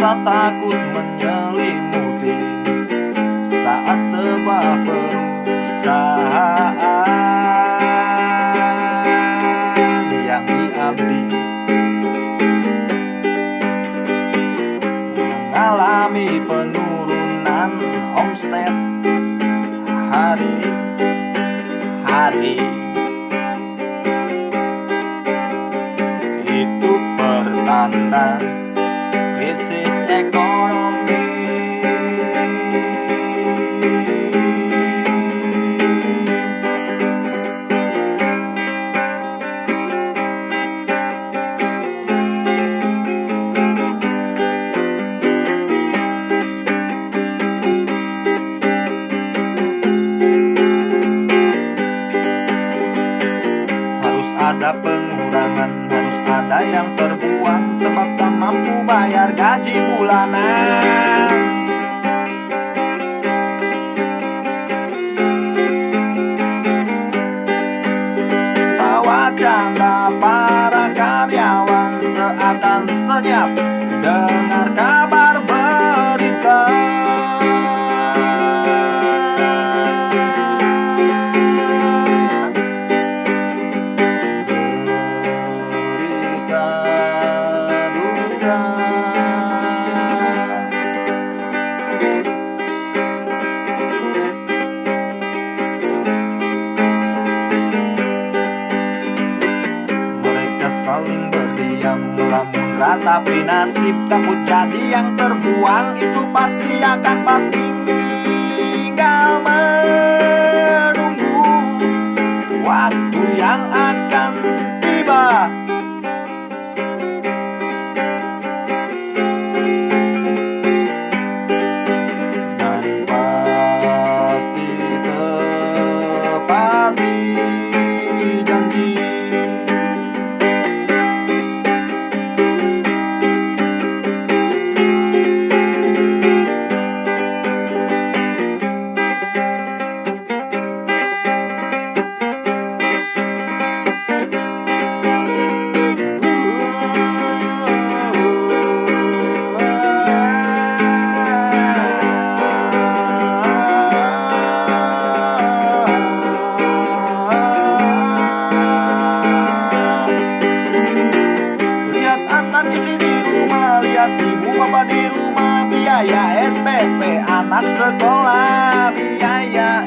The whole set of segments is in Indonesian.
takut menyelimuti Saat sebuah perusahaan Yang diabdi Mengalami penurunan omset Hari-hari pengurangan, harus ada yang terbuang Sebab tak mampu bayar gaji bulanan. Tawa canda para karyawan seakan senyap Ratapi nasib Takut jadi yang terbuang Itu pasti akan pasti Tinggal menunggu Waktu yang akan bapak di rumah Biaya SPP anak sekolah Biaya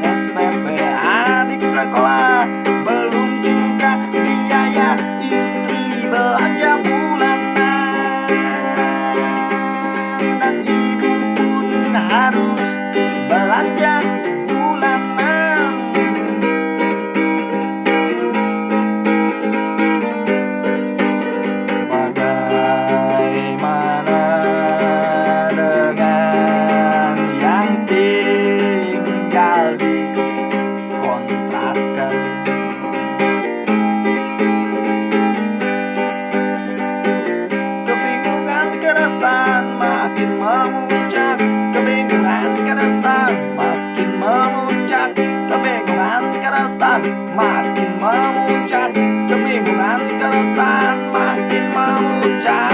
makin memuncak Kebingungan keresahan makin memuncak.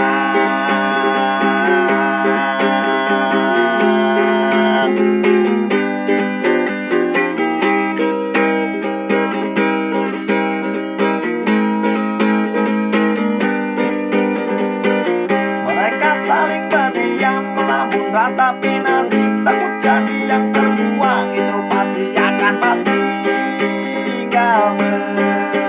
Mereka saling berdiam nasib Takut jadi yang terbuang itu pasti akan pasti Tinggal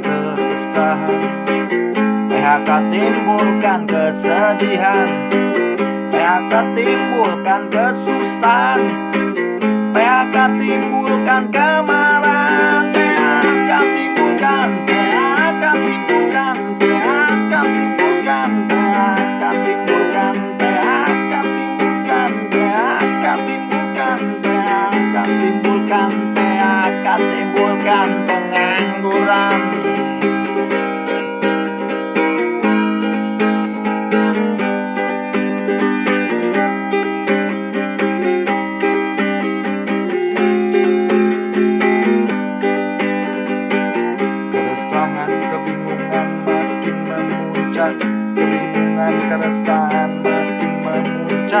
keresahan. PHK timbulkan kesedihan. PHK timbulkan kesusahan. PHK timbulkan kemarahan. PHK timbulkan PHK timbulkan PHK timbulkan PHK timbulkan PHK timbulkan PHK timbulkan PHK timbulkan PHK timbulkan pengangguran.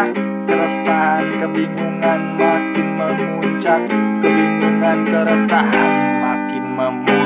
puncak Keresahan kebingungan makin memuncak. Kebingungan keresahan makin memuncak